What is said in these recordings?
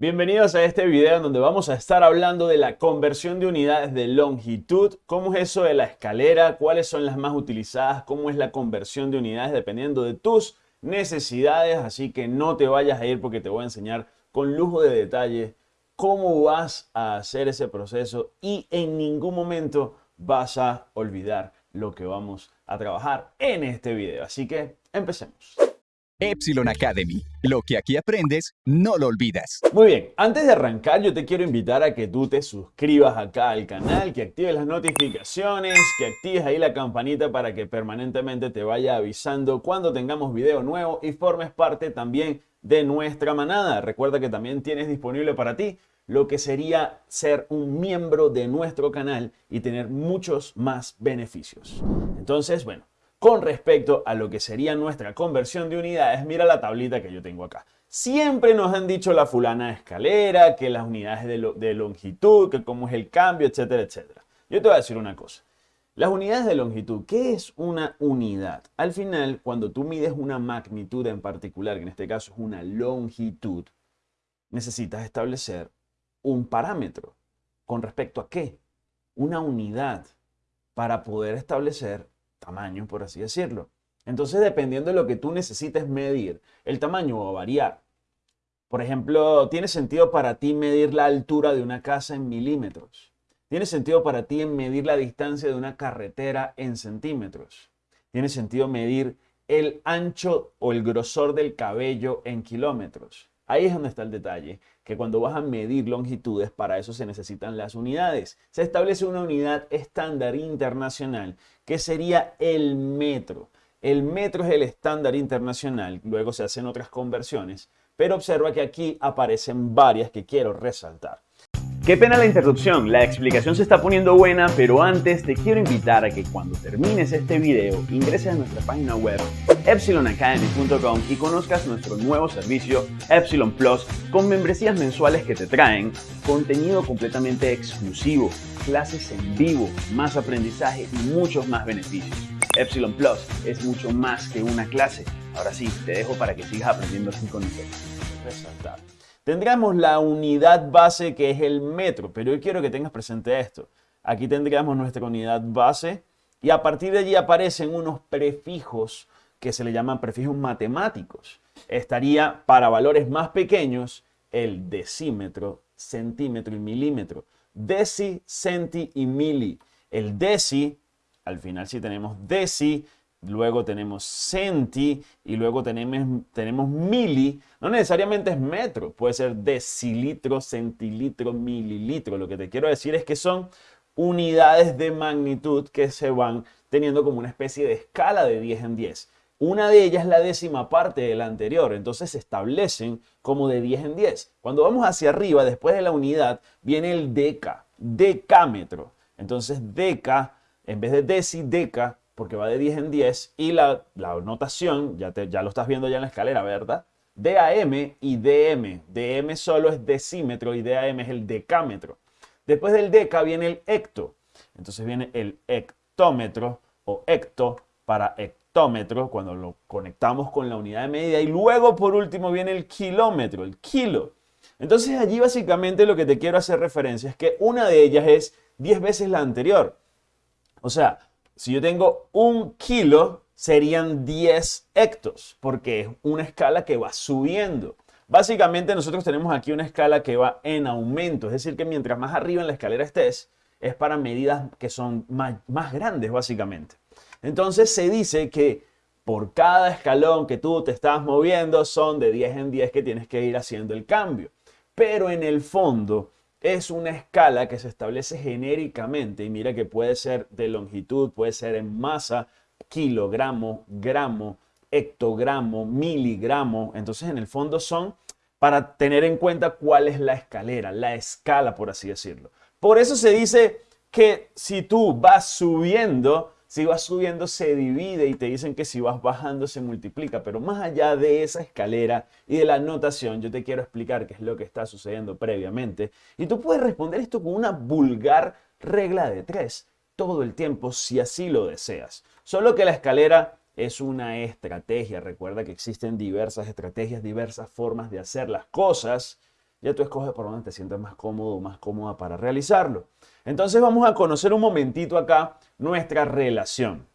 Bienvenidos a este video en donde vamos a estar hablando de la conversión de unidades de longitud, cómo es eso de la escalera, cuáles son las más utilizadas, cómo es la conversión de unidades dependiendo de tus necesidades, así que no te vayas a ir porque te voy a enseñar con lujo de detalle cómo vas a hacer ese proceso y en ningún momento vas a olvidar lo que vamos a trabajar en este video. Así que empecemos. Epsilon Academy. Lo que aquí aprendes, no lo olvidas. Muy bien, antes de arrancar yo te quiero invitar a que tú te suscribas acá al canal, que actives las notificaciones, que actives ahí la campanita para que permanentemente te vaya avisando cuando tengamos video nuevo y formes parte también de nuestra manada. Recuerda que también tienes disponible para ti lo que sería ser un miembro de nuestro canal y tener muchos más beneficios. Entonces, bueno, con respecto a lo que sería nuestra conversión de unidades, mira la tablita que yo tengo acá. Siempre nos han dicho la fulana escalera, que las unidades de, de longitud, que cómo es el cambio, etcétera, etcétera. Yo te voy a decir una cosa. Las unidades de longitud, ¿qué es una unidad? Al final, cuando tú mides una magnitud en particular, que en este caso es una longitud, necesitas establecer un parámetro. ¿Con respecto a qué? Una unidad para poder establecer tamaño, por así decirlo. Entonces, dependiendo de lo que tú necesites medir, el tamaño va a variar. Por ejemplo, ¿tiene sentido para ti medir la altura de una casa en milímetros? ¿Tiene sentido para ti medir la distancia de una carretera en centímetros? ¿Tiene sentido medir el ancho o el grosor del cabello en kilómetros? Ahí es donde está el detalle, que cuando vas a medir longitudes, para eso se necesitan las unidades. Se establece una unidad estándar internacional, que sería el metro. El metro es el estándar internacional, luego se hacen otras conversiones, pero observa que aquí aparecen varias que quiero resaltar. Qué pena la interrupción, la explicación se está poniendo buena, pero antes te quiero invitar a que cuando termines este video ingreses a nuestra página web epsilonacademy.com y conozcas nuestro nuevo servicio Epsilon Plus con membresías mensuales que te traen contenido completamente exclusivo, clases en vivo, más aprendizaje y muchos más beneficios. Epsilon Plus es mucho más que una clase. Ahora sí, te dejo para que sigas aprendiendo así con nosotros. Tendríamos la unidad base que es el metro, pero yo quiero que tengas presente esto. Aquí tendríamos nuestra unidad base y a partir de allí aparecen unos prefijos que se le llaman prefijos matemáticos. Estaría para valores más pequeños el decímetro, centímetro y milímetro. Deci, centi y mili. El deci, al final sí tenemos deci, luego tenemos centi y luego tenemos, tenemos mili. No necesariamente es metro, puede ser decilitro, centilitro, mililitro. Lo que te quiero decir es que son unidades de magnitud que se van teniendo como una especie de escala de 10 en 10. Una de ellas es la décima parte de la anterior, entonces se establecen como de 10 en 10. Cuando vamos hacia arriba, después de la unidad, viene el deca, decámetro. Entonces deca, en vez de deci, deca, porque va de 10 en 10 y la, notación, ya, ya lo estás viendo ya en la escalera, ¿verdad? DAM y DM. DM solo es decímetro y DAM es el decámetro. Después del deca viene el hecto. Entonces viene el hectómetro o hecto para hectómetro cuando lo conectamos con la unidad de medida. Y luego por último viene el kilómetro, el kilo. Entonces allí básicamente lo que te quiero hacer referencia es que una de ellas es 10 veces la anterior. O sea, si yo tengo un kilo, serían 10 hectos, porque es una escala que va subiendo. Básicamente nosotros tenemos aquí una escala que va en aumento, es decir, que mientras más arriba en la escalera estés, es para medidas que son más, más grandes, básicamente. Entonces se dice que por cada escalón que tú te estás moviendo son de 10 en 10 que tienes que ir haciendo el cambio. Pero en el fondo, es una escala que se establece genéricamente y mira que puede ser de longitud, puede ser en masa, kilogramo, gramo, hectogramo, miligramo. Entonces en el fondo son para tener en cuenta cuál es la escalera, la escala por así decirlo. Por eso se dice que si tú vas subiendo si vas subiendo se divide y te dicen que si vas bajando se multiplica, pero más allá de esa escalera y de la notación, yo te quiero explicar qué es lo que está sucediendo previamente. Y tú puedes responder esto con una vulgar regla de tres todo el tiempo si así lo deseas. Solo que la escalera es una estrategia. Recuerda que existen diversas estrategias, diversas formas de hacer las cosas. Ya tú escoges por donde te sientas más cómodo o más cómoda para realizarlo. Entonces vamos a conocer un momentito acá nuestra relación.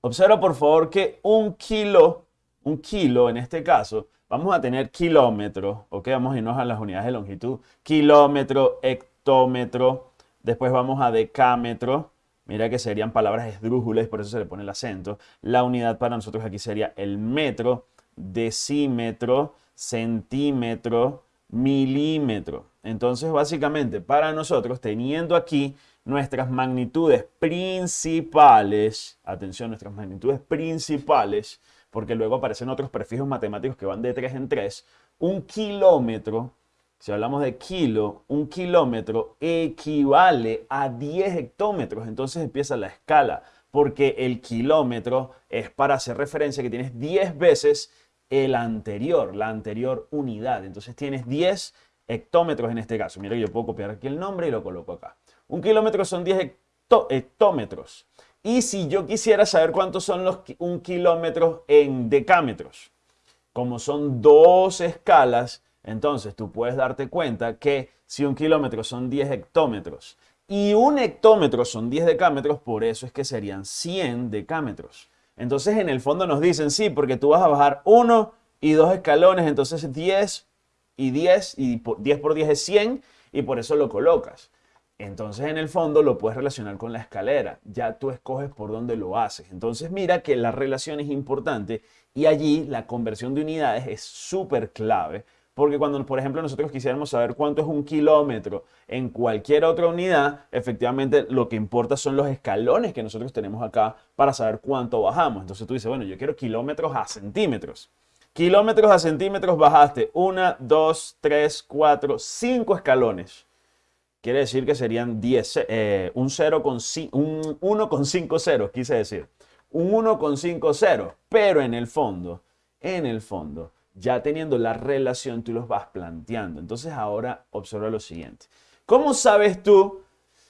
Observa por favor que un kilo, un kilo en este caso, vamos a tener kilómetros, ok, vamos a irnos a las unidades de longitud, kilómetro, hectómetro, después vamos a decámetro, mira que serían palabras esdrújulas, por eso se le pone el acento, la unidad para nosotros aquí sería el metro, decímetro, centímetro, milímetro. Entonces, básicamente, para nosotros, teniendo aquí nuestras magnitudes principales, atención, nuestras magnitudes principales, porque luego aparecen otros prefijos matemáticos que van de 3 en 3, un kilómetro, si hablamos de kilo, un kilómetro equivale a 10 hectómetros. Entonces empieza la escala, porque el kilómetro es para hacer referencia que tienes 10 veces el anterior, la anterior unidad. Entonces tienes 10 hectómetros en este caso. Mira, yo puedo copiar aquí el nombre y lo coloco acá. Un kilómetro son 10 hectómetros. Y si yo quisiera saber cuántos son los un kilómetro en decámetros, como son dos escalas, entonces tú puedes darte cuenta que si un kilómetro son 10 hectómetros y un hectómetro son 10 decámetros, por eso es que serían 100 decámetros. Entonces en el fondo nos dicen, sí, porque tú vas a bajar uno y dos escalones, entonces 10 y 10 y 10 por 10 es 100 y por eso lo colocas. Entonces en el fondo lo puedes relacionar con la escalera, ya tú escoges por dónde lo haces. Entonces mira que la relación es importante y allí la conversión de unidades es súper clave porque cuando, por ejemplo, nosotros quisiéramos saber cuánto es un kilómetro en cualquier otra unidad, efectivamente lo que importa son los escalones que nosotros tenemos acá para saber cuánto bajamos. Entonces tú dices, bueno, yo quiero kilómetros a centímetros. Kilómetros a centímetros bajaste 1, 2, 3, 4, 5 escalones. Quiere decir que serían 10, eh, un 0 con un 1 con 5 ceros, quise decir. Un 1 con 5 ceros. Pero en el fondo, en el fondo, ya teniendo la relación, tú los vas planteando. Entonces ahora observa lo siguiente. ¿Cómo sabes tú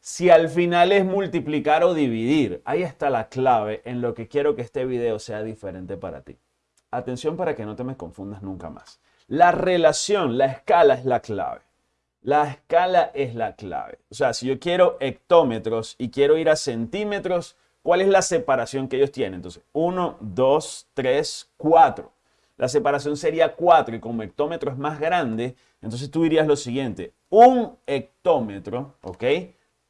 si al final es multiplicar o dividir? Ahí está la clave en lo que quiero que este video sea diferente para ti. Atención para que no te me confundas nunca más. La relación, la escala es la clave. La escala es la clave. O sea, si yo quiero hectómetros y quiero ir a centímetros, ¿cuál es la separación que ellos tienen? Entonces, 1, 2, 3, 4. La separación sería 4 y como hectómetro es más grande, entonces tú dirías lo siguiente. Un hectómetro, ¿ok?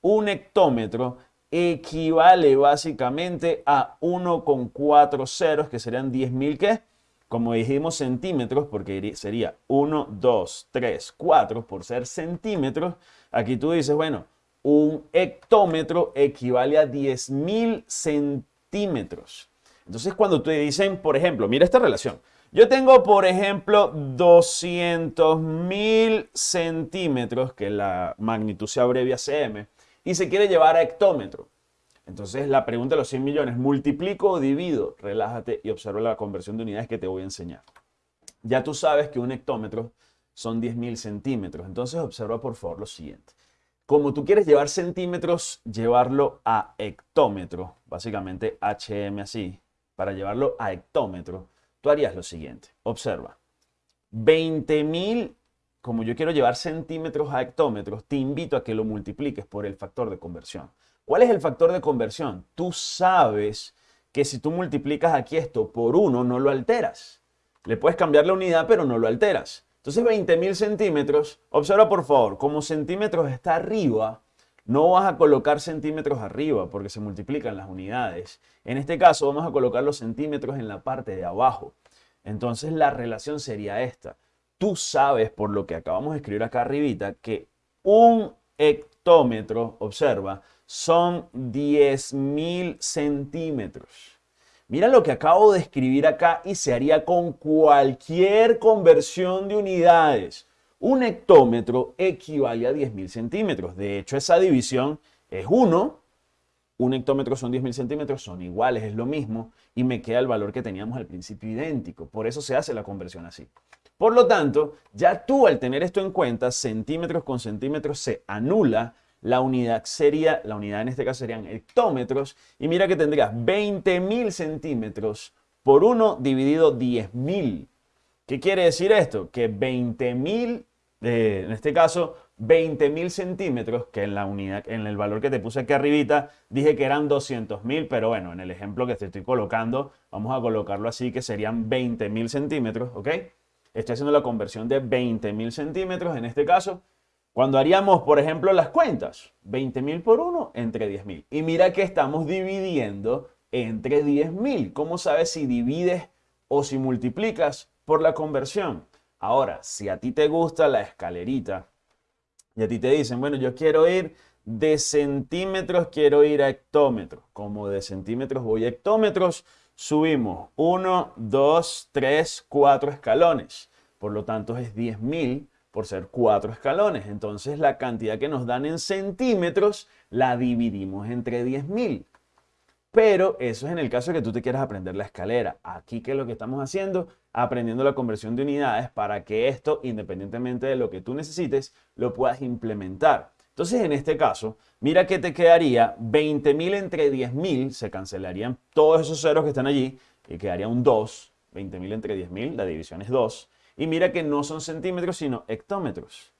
Un hectómetro equivale básicamente a 1,4 ceros, que serían 10.000, ¿qué? como dijimos centímetros, porque sería 1, 2, 3, 4 por ser centímetros, aquí tú dices, bueno, un hectómetro equivale a 10.000 centímetros. Entonces cuando te dicen, por ejemplo, mira esta relación. Yo tengo, por ejemplo, 200.000 centímetros, que la magnitud se abrevia cm, y se quiere llevar a hectómetro. Entonces la pregunta de los 100 millones, ¿multiplico o divido? Relájate y observa la conversión de unidades que te voy a enseñar. Ya tú sabes que un hectómetro son 10.000 centímetros. Entonces observa por favor lo siguiente. Como tú quieres llevar centímetros, llevarlo a hectómetro, básicamente HM así, para llevarlo a hectómetro, tú harías lo siguiente. Observa. 20.000, como yo quiero llevar centímetros a hectómetros, te invito a que lo multipliques por el factor de conversión. ¿Cuál es el factor de conversión? Tú sabes que si tú multiplicas aquí esto por 1, no lo alteras. Le puedes cambiar la unidad, pero no lo alteras. Entonces 20.000 centímetros, observa por favor, como centímetros está arriba, no vas a colocar centímetros arriba porque se multiplican las unidades. En este caso vamos a colocar los centímetros en la parte de abajo. Entonces la relación sería esta. Tú sabes por lo que acabamos de escribir acá arribita que un hectómetro, observa, son 10.000 centímetros. Mira lo que acabo de escribir acá y se haría con cualquier conversión de unidades. Un hectómetro equivale a 10.000 centímetros. De hecho, esa división es 1. Un hectómetro son 10.000 centímetros, son iguales, es lo mismo. Y me queda el valor que teníamos al principio idéntico. Por eso se hace la conversión así. Por lo tanto, ya tú al tener esto en cuenta, centímetros con centímetros se anula la unidad sería, la unidad en este caso serían hectómetros, y mira que tendrías 20.000 centímetros por 1 dividido 10.000. ¿Qué quiere decir esto? Que 20.000 en este caso, 20.000 centímetros, que en la unidad, en el valor que te puse aquí arribita, dije que eran 200.000, pero bueno, en el ejemplo que te estoy colocando, vamos a colocarlo así, que serían 20.000 centímetros, ¿ok? Estoy haciendo la conversión de 20.000 centímetros en este caso. Cuando haríamos, por ejemplo, las cuentas, 20.000 por 1 entre 10.000. Y mira que estamos dividiendo entre 10.000. ¿Cómo sabes si divides o si multiplicas por la conversión? Ahora, si a ti te gusta la escalerita y a ti te dicen, bueno, yo quiero ir de centímetros, quiero ir a hectómetros. Como de centímetros voy a hectómetros, subimos 1, 2, 3, 4 escalones. Por lo tanto, es 10.000 por ser 4 escalones. Entonces, la cantidad que nos dan en centímetros la dividimos entre 10.000. Pero eso es en el caso de que tú te quieras aprender la escalera. Aquí, ¿qué es lo que estamos haciendo? Aprendiendo la conversión de unidades para que esto, independientemente de lo que tú necesites, lo puedas implementar. Entonces, en este caso, mira que te quedaría 20.000 entre 10.000, se cancelarían todos esos ceros que están allí, y quedaría un 2, 20.000 entre 10.000, la división es 2. Y mira que no son centímetros, sino hectómetros.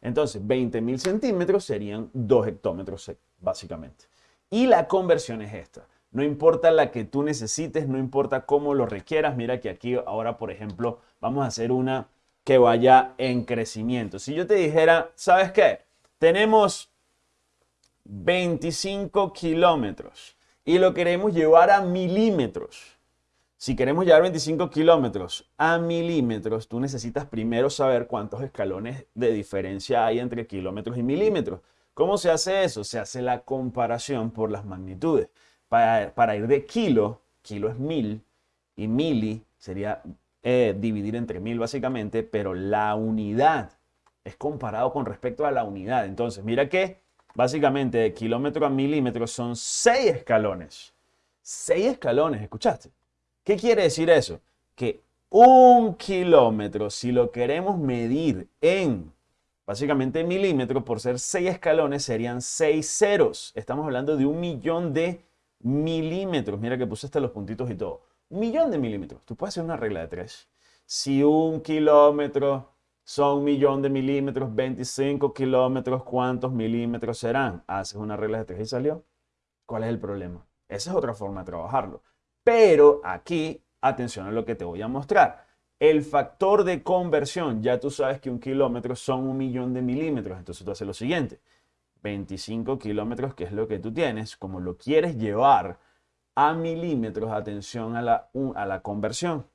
Entonces, 20.000 centímetros serían 2 hectómetros, básicamente. Y la conversión es esta. No importa la que tú necesites, no importa cómo lo requieras. Mira que aquí ahora, por ejemplo, vamos a hacer una que vaya en crecimiento. Si yo te dijera, ¿sabes qué? Tenemos 25 kilómetros y lo queremos llevar a milímetros. Si queremos llevar 25 kilómetros a milímetros, tú necesitas primero saber cuántos escalones de diferencia hay entre kilómetros y milímetros. ¿Cómo se hace eso? Se hace la comparación por las magnitudes para, ir de kilo, kilo es mil, y mili sería eh, dividir entre mil básicamente, pero la unidad es comparado con respecto a la unidad. Entonces, mira que básicamente de kilómetro a milímetro son seis escalones. Seis escalones, ¿escuchaste? ¿Qué quiere decir eso? Que un kilómetro, si lo queremos medir en básicamente milímetros, por ser seis escalones, serían seis ceros. Estamos hablando de un millón de milímetros. Mira que puse hasta los puntitos y todo. Un millón de milímetros. Tú puedes hacer una regla de tres. Si un kilómetro son un millón de milímetros, 25 kilómetros, ¿cuántos milímetros serán? Haces una regla de tres y salió. ¿Cuál es el problema? Esa es otra forma de trabajarlo. Pero aquí, atención a lo que te voy a mostrar. El factor de conversión, ya tú sabes que un kilómetro son un millón de milímetros. Entonces tú haces lo siguiente. 25 kilómetros, que es lo que tú tienes, como lo quieres llevar a milímetros, atención a la, a la conversión.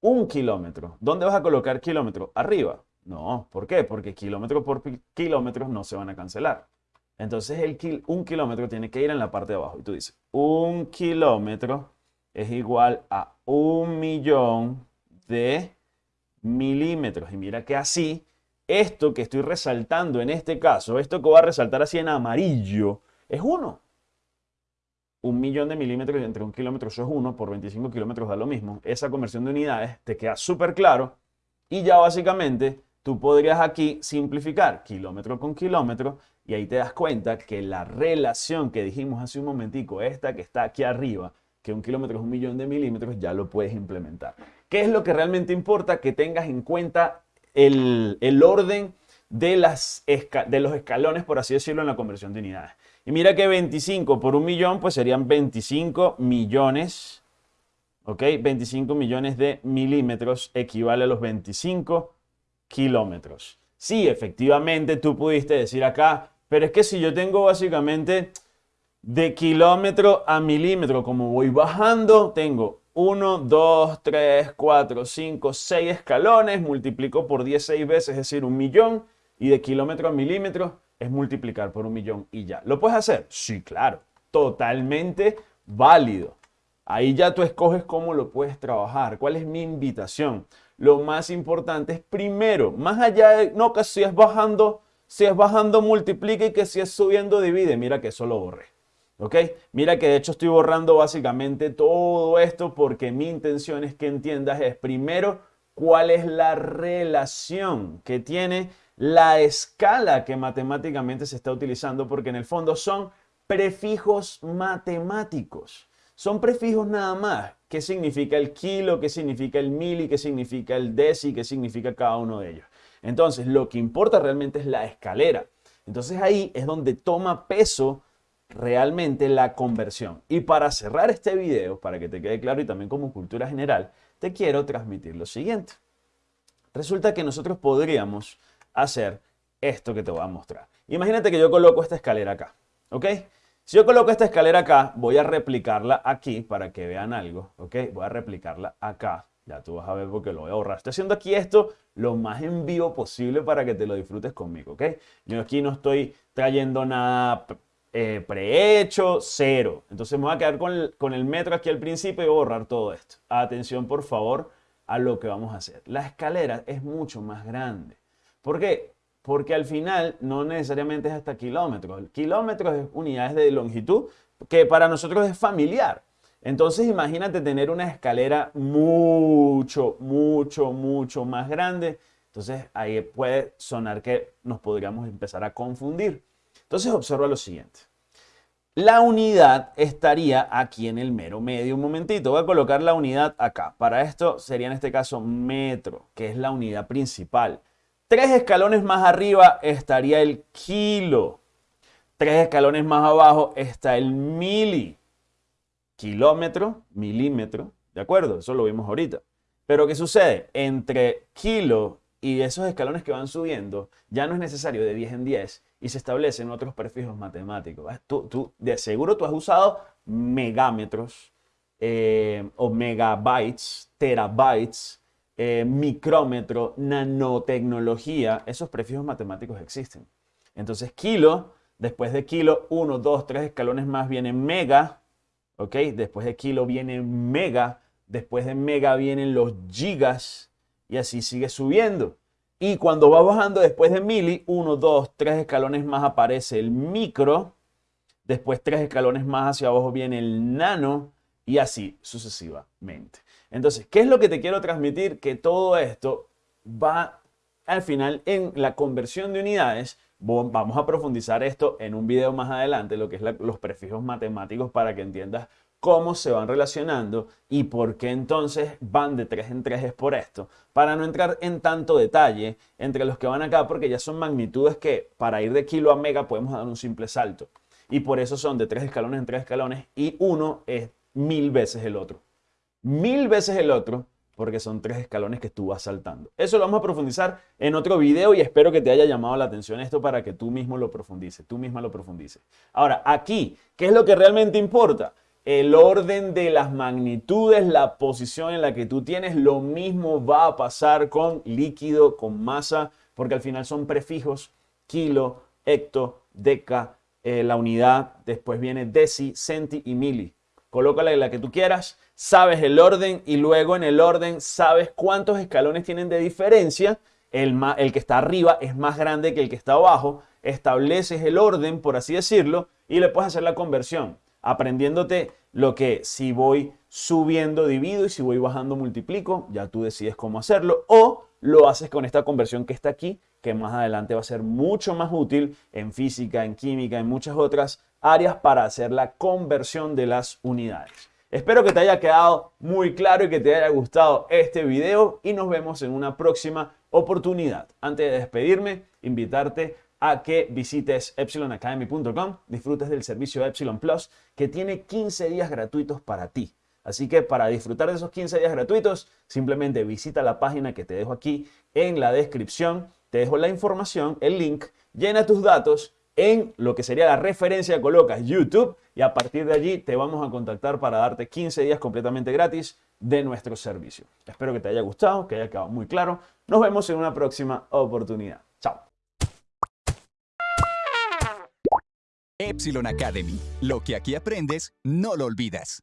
Un kilómetro. ¿Dónde vas a colocar kilómetro? Arriba. No, ¿por qué? Porque kilómetro por kilómetro no se van a cancelar. Entonces el un kilómetro tiene que ir en la parte de abajo. Y tú dices, un kilómetro es igual a un millón de milímetros. Y mira que así esto que estoy resaltando en este caso, esto que voy a resaltar así en amarillo, es 1. Un millón de milímetros entre un kilómetro, eso es 1, por 25 kilómetros da lo mismo. Esa conversión de unidades te queda súper claro y ya básicamente tú podrías aquí simplificar kilómetro con kilómetro y ahí te das cuenta que la relación que dijimos hace un momentico, esta que está aquí arriba, que un kilómetro es un millón de milímetros, ya lo puedes implementar. ¿Qué es lo que realmente importa? Que tengas en cuenta el, orden de, las de los escalones, por así decirlo, en la conversión de unidades. Y mira que 25 por un millón, pues serían 25 millones, ¿ok? 25 millones de milímetros equivale a los 25 kilómetros. Sí, efectivamente tú pudiste decir acá, pero es que si yo tengo básicamente de kilómetro a milímetro, como voy bajando, tengo 1, 2, 3, 4, 5, 6 escalones, multiplico por 10 6 veces, es decir, un millón, y de kilómetro a milímetro es multiplicar por un millón y ya. ¿Lo puedes hacer? Sí, claro, totalmente válido. Ahí ya tú escoges cómo lo puedes trabajar, cuál es mi invitación. Lo más importante es primero, más allá de, no, que si es bajando, si es bajando multiplica y que si es subiendo divide, mira que eso lo borré. ¿Ok? Mira que de hecho estoy borrando básicamente todo esto porque mi intención es que entiendas es primero cuál es la relación que tiene la escala que matemáticamente se está utilizando porque en el fondo son prefijos matemáticos. Son prefijos nada más. ¿Qué significa el kilo? ¿Qué significa el mili? ¿Qué significa el deci? ¿Qué significa cada uno de ellos? Entonces, lo que importa realmente es la escalera. Entonces ahí es donde toma peso realmente la conversión. Y para cerrar este video, para que te quede claro y también como cultura general, te quiero transmitir lo siguiente. Resulta que nosotros podríamos hacer esto que te voy a mostrar. Imagínate que yo coloco esta escalera acá, ¿ok? Si yo coloco esta escalera acá, voy a replicarla aquí para que vean algo, ¿ok? Voy a replicarla acá. Ya tú vas a ver porque lo voy a ahorrar. Estoy haciendo aquí esto lo más en vivo posible para que te lo disfrutes conmigo, ¿ok? Yo aquí no estoy trayendo nada eh, prehecho, cero. Entonces me voy a quedar con el, con el metro aquí al principio y voy a borrar todo esto. Atención, por favor, a lo que vamos a hacer. La escalera es mucho más grande. ¿Por qué? Porque al final no necesariamente es hasta kilómetros. Kilómetros es unidades de longitud que para nosotros es familiar. Entonces imagínate tener una escalera mucho, mucho, mucho más grande. Entonces ahí puede sonar que nos podríamos empezar a confundir. Entonces observa lo siguiente. La unidad estaría aquí en el mero medio. Un momentito, voy a colocar la unidad acá. Para esto sería en este caso metro, que es la unidad principal. Tres escalones más arriba estaría el kilo. Tres escalones más abajo está el mili kilómetro, milímetro, ¿de acuerdo? Eso lo vimos ahorita. Pero ¿qué sucede? Entre kilo y esos escalones que van subiendo, ya no es necesario de 10 en 10 y se establecen otros prefijos matemáticos. Tú, de seguro tú has usado megámetros eh, o megabytes, terabytes, eh, micrómetro, nanotecnología. Esos prefijos matemáticos existen. Entonces, kilo, después de kilo, 1, 2, 3 escalones más viene mega, ¿ok? Después de kilo viene mega, después de mega vienen los gigas y así sigue subiendo. Y cuando va bajando después de mili, uno, dos, tres escalones más aparece el micro, después tres escalones más hacia abajo viene el nano y así sucesivamente. Entonces, ¿qué es lo que te quiero transmitir? Que todo esto va al final en la conversión de unidades Vamos a profundizar esto en un video más adelante, lo que es los prefijos matemáticos para que entiendas cómo se van relacionando y por qué entonces van de 3 en 3 es por esto. Para no entrar en tanto detalle entre los que van acá, porque ya son magnitudes que para ir de kilo a mega podemos dar un simple salto. Y por eso son de 3 escalones en 3 escalones y uno es mil veces el otro. Mil veces el otro porque son tres escalones que tú vas saltando. Eso lo vamos a profundizar en otro video y espero que te haya llamado la atención esto para que tú mismo lo profundices, tú misma lo profundices. Ahora, aquí, ¿qué es lo que realmente importa? El orden de las magnitudes, la posición en la que tú tienes, lo mismo va a pasar con líquido, con masa, porque al final son prefijos, kilo, hecto, deca, eh, la unidad, después viene deci, centi y mili. Colócala en la que tú quieras sabes el orden y luego en el orden sabes cuántos escalones tienen de diferencia. El, el que está arriba es más grande que el que está abajo. Estableces el orden, por así decirlo, y le puedes hacer la conversión, aprendiéndote lo que si voy subiendo divido y si voy bajando multiplico, ya tú decides cómo hacerlo, o lo haces con esta conversión que está aquí, que más adelante va a ser mucho más útil en física, en química, en muchas otras áreas para hacer la conversión de las unidades. Espero que te haya quedado muy claro y que te haya gustado este video y nos vemos en una próxima oportunidad. Antes de despedirme, invitarte a que visites epsilonacademy.com, disfrutes del servicio Epsilon Plus que tiene 15 días gratuitos para ti. Así que para disfrutar de esos 15 días gratuitos, simplemente visita la página que te dejo aquí en la descripción, te dejo la información, el link, llena tus datos en lo que sería la referencia, colocas YouTube y a partir de allí te vamos a contactar para darte 15 días completamente gratis de nuestro servicio. Espero que te haya gustado, que haya quedado muy claro. Nos vemos en una próxima oportunidad. Epsilon Academy. Lo que aquí aprendes, no lo olvidas.